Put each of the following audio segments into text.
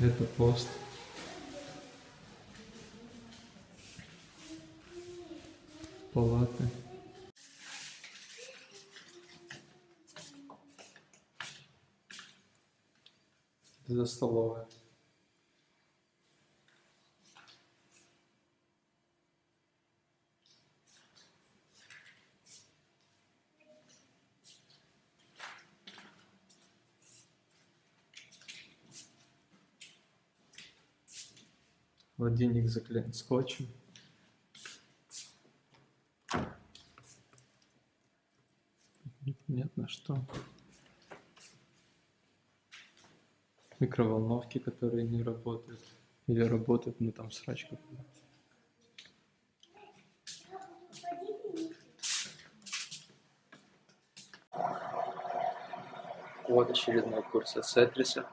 Это пост. Палаты. За столовая. Холодильник заклеен скотчем. Непонятно что. Микроволновки, которые не работают. Или работают, но там срач какой-то. Вот очередной курс Сетриса.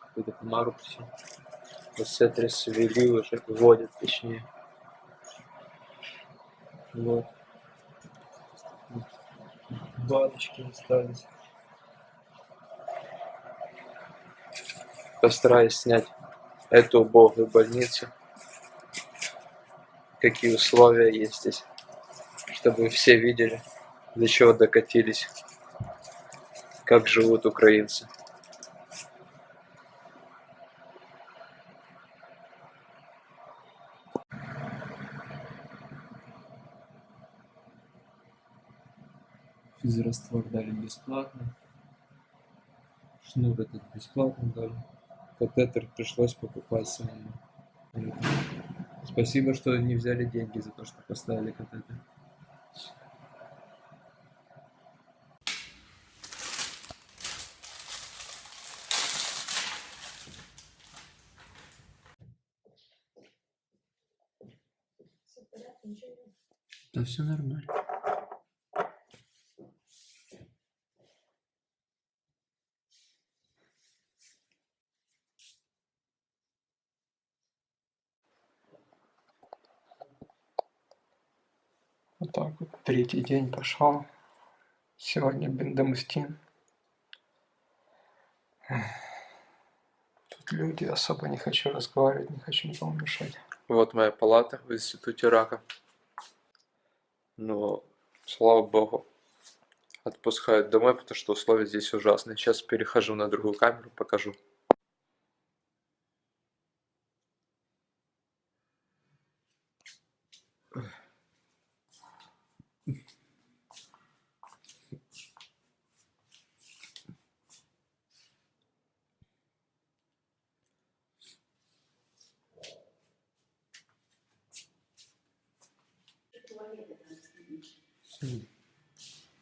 Какую-то помару все. Сетрис ввели уже, вводят точнее. Вот. Баночки остались. Постараюсь снять эту убогую больницу. Какие условия есть здесь. Чтобы все видели, до чего докатились. Как живут украинцы. Физраствор дали бесплатно. Шнур этот бесплатно дали. Катетер пришлось покупать самому. Спасибо, что не взяли деньги за то, что поставили катетер. Да все нормально. Вот так вот третий день пошел. Сегодня бендамустин. Тут люди, особо не хочу разговаривать, не хочу никому мешать. Вот моя палата в институте рака. Но, слава богу, отпускают домой, потому что условия здесь ужасные. Сейчас перехожу на другую камеру, покажу.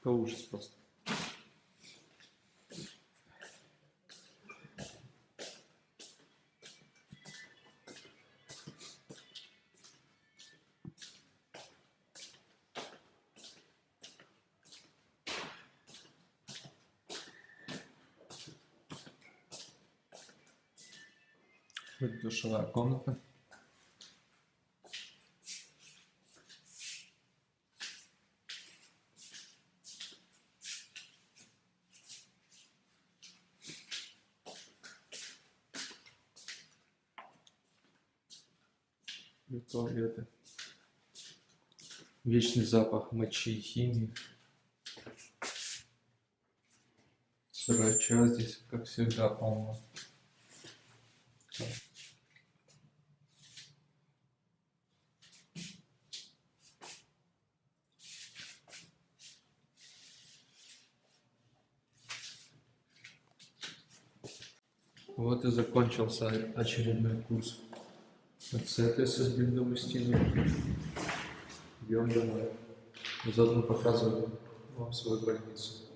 Это ужас просто. Душевая комната. И туалеты. Вечный запах мочи и химии. Срача здесь, как всегда, полно. Вот и закончился очередной курс. Отцепился с блиндом стены. Идем домой. Заодно показываю вам свою больницу.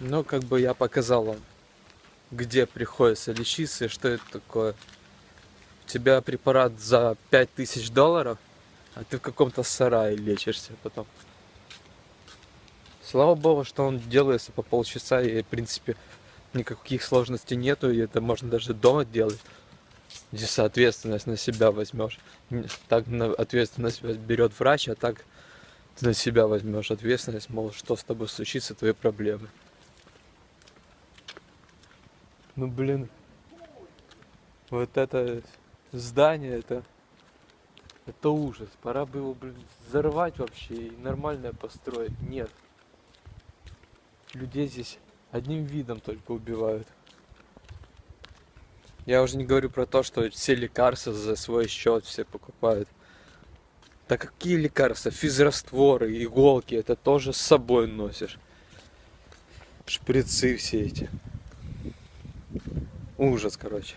Ну, как бы я показал вам, где приходится лечиться и что это такое. У тебя препарат за 5000 долларов, а ты в каком-то сарае лечишься потом. Слава богу, что он делается по полчаса и, в принципе, никаких сложностей нету, и это можно даже дома делать. Здесь ответственность на себя возьмешь. Так на ответственность берет врач, а так ты на себя возьмешь ответственность, мол, что с тобой случится, твои проблемы. Ну блин, вот это здание, это, это ужас. Пора бы его, блин, взорвать вообще и нормально построить. Нет. Людей здесь одним видом только убивают. Я уже не говорю про то, что все лекарства за свой счет все покупают. Да какие лекарства? Физрастворы, иголки, это тоже с собой носишь. Шприцы все эти. Ужас, короче.